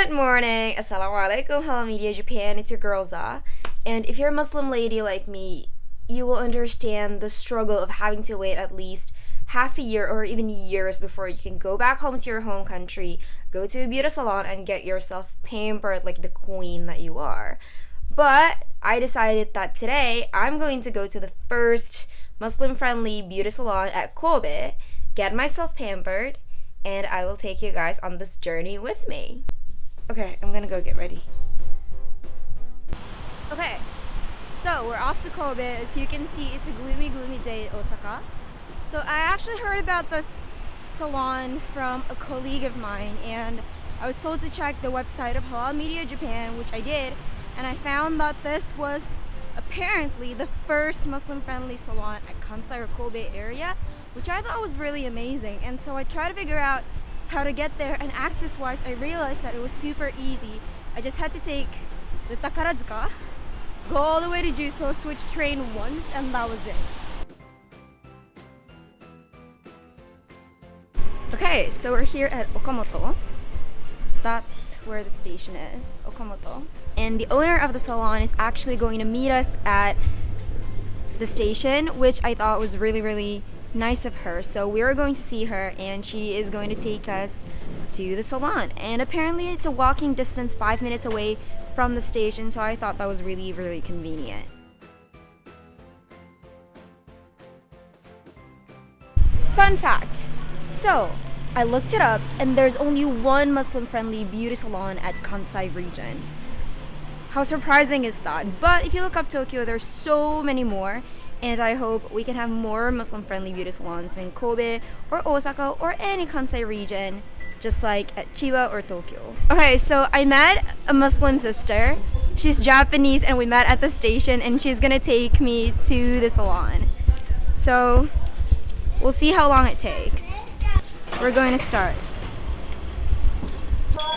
Good morning. Assalamualaikum. Halal Media Japan. It's your girl Za. And if you're a Muslim lady like me, you will understand the struggle of having to wait at least half a year or even years before you can go back home to your home country, go to a beauty salon and get yourself pampered like the queen that you are. But I decided that today I'm going to go to the first Muslim friendly beauty salon at Kobe, get myself pampered, and I will take you guys on this journey with me. Okay, I'm gonna go get ready. Okay, so we're off to Kobe. As you can see, it's a gloomy, gloomy day in Osaka. So I actually heard about this salon from a colleague of mine and I was told to check the website of Halal Media Japan, which I did, and I found that this was apparently the first Muslim-friendly salon at Kansai or Kobe area, which I thought was really amazing. And so I tried to figure out how to get there and access-wise, I realized that it was super easy. I just had to take the Takarazuka, go all the way to Juso, switch train once, and that was it. Okay, so we're here at Okamoto. That's where the station is, Okamoto. And the owner of the salon is actually going to meet us at the station, which I thought was really, really nice of her. So we're going to see her and she is going to take us to the salon. And apparently it's a walking distance five minutes away from the station, so I thought that was really, really convenient. Fun fact. So, I looked it up and there's only one Muslim friendly beauty salon at Kansai region. How surprising is that? But if you look up Tokyo, there's so many more and I hope we can have more Muslim friendly beauty salons in Kobe or Osaka or any Kansai region just like at Chiba or Tokyo. Okay, so I met a Muslim sister. She's Japanese and we met at the station and she's gonna take me to the salon. So we'll see how long it takes. We're going to start.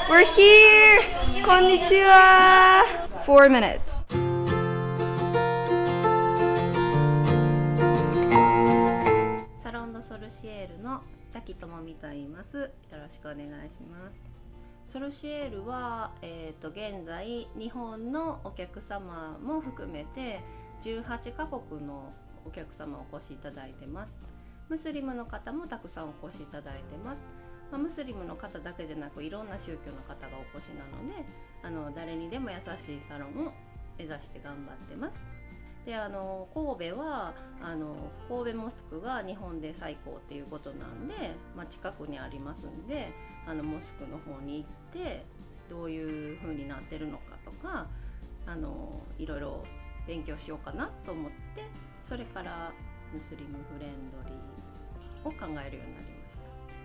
We're here! Konnichiwa! Four minutes. エールのジャキともみと言います。よろしくお願いします。ソルシエールは、えー、と現在日本のお客様も含めて18カ国のお客様お越しいただいてます。ムスリムの方もたくさんお越しいただいてます。まあ、ムスリムの方だけじゃなくいろんな宗教の方がお越しなのであの誰にでも優しいサロンを目指して頑張ってます。であの神戸はあの神戸モスクが日本で最高っていうことなんで、まあ、近くにありますんであのモスクの方に行ってどういう風になってるのかとかあのいろいろ勉強しようかなと思ってそれからムスリムフレンドリーを考えるようになりま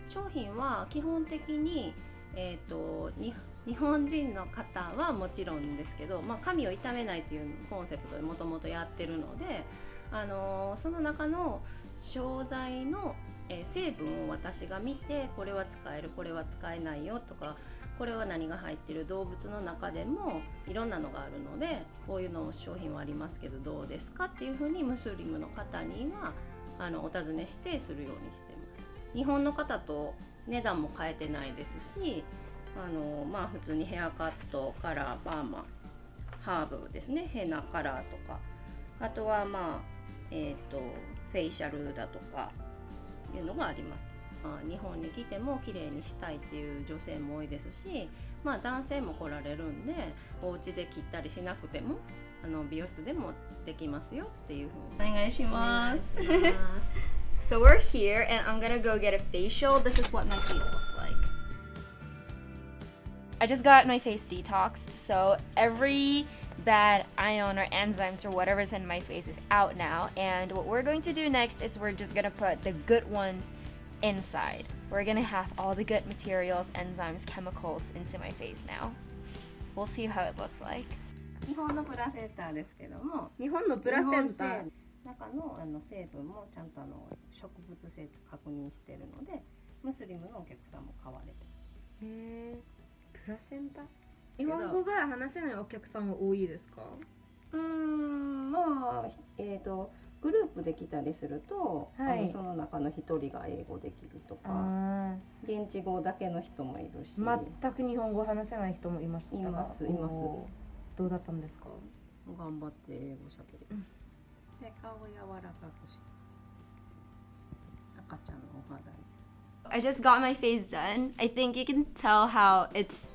した。商品は基本的に、えーとに日本人の方はもちろんですけど、まあ、髪を傷めないというコンセプトでもともとやってるので、あのーその中の商材の、えー成分を私が見てこれは使えるこれは使えないよとかこれは何が入ってる動物の中でもいろんなのがあるのでこういうの商品はありますけどどうですかっていうふうにムスリムの方にはあのお尋ねしてするようにしてます。日本の方と値段も変えてないですしあのまあ普通にヘアカットカラーパーマハーブですねヘナカラーとかあとはまあえっ、とフェイシャルだとかいうのがあります、まあ、日本に来ても綺麗にしたいっていう女性も多いですしまあ男性も来られるんでお家で切ったりしなくてもあの美容室でもできますよっていうふうにお願いします。お願いします So we're here and I'm gonna go get a facial. This is what my face looks like. I just got my face detoxed, so every bad ion or enzymes or whatever's in my face is out now. And what we're going to do next is we're just gonna put the good ones inside. We're gonna have all the good materials, enzymes, chemicals into my face now. We'll see how it looks like. 日本のプラセンターですけども日本のプラセンター。中のあの成分もちゃんとあの植物性と確認してるのでムスリムのお客さんも買われてへえ プラセンタ？日本語が話せないお客さんは多いですか？うーんまあえっ、とグループで来たりすると、はい。あのその中の一人が英語できるとか。あ現地語だけの人もいるし、ー全く日本語話せない人もいましたがいますいます。どうだったんですか？頑張って英語しゃべる、うんで顔を柔らかくして。赤ちゃんのお肌に。I just got my face done. I think you can tell how it's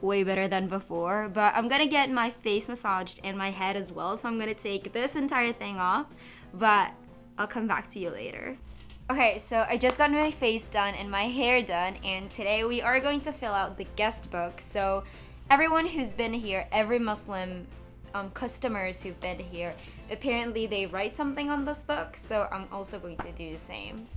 way better than before, but I'm gonna get my face massaged and my head as well, so I'm gonna take this entire thing off, but I'll come back to you later. Okay, so I just got my face done and my hair done, and today we are going to fill out the guest book. So, everyone who's been here, every Muslim um, customers who've been here, apparently they write something on this book, so I'm also going to do the same.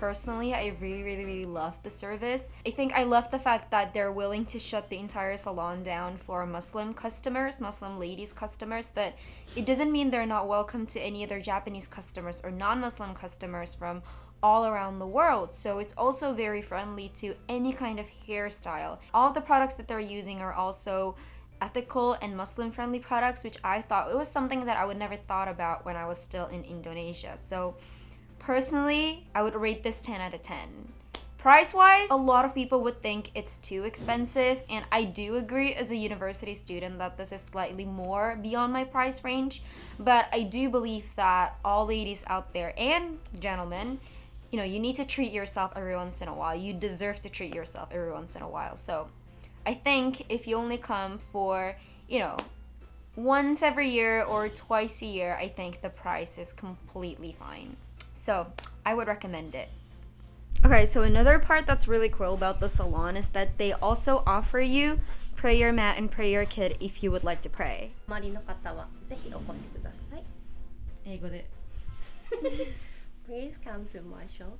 Personally, I really, really, really love the service. I think I love the fact that they're willing to shut the entire salon down for Muslim customers, Muslim ladies customers, but it doesn't mean they're not welcome to any other Japanese customers or non Muslim customers from all around the world. So it's also very friendly to any kind of hairstyle. All the products that they're using are also ethical and Muslim friendly products, which I thought it was something that I would never thought about when I was still in Indonesia. So personally, I would rate this 10 out of 10. Price wise, a lot of people would think it's too expensive, and I do agree as a university student that this is slightly more beyond my price range. But I do believe that all ladies out there and gentlemen, you know, you need to treat yourself every once in a while. You deserve to treat yourself every once in a while. So I think if you only come for, you know, once every year or twice a year, I think the price is completely fine. So I would recommend it. Okay, so another part that's really cool about the salon is that they also offer you prayer mat and prayer kit if you would like to pray. お周りの方はぜひお越しください Please come to my shop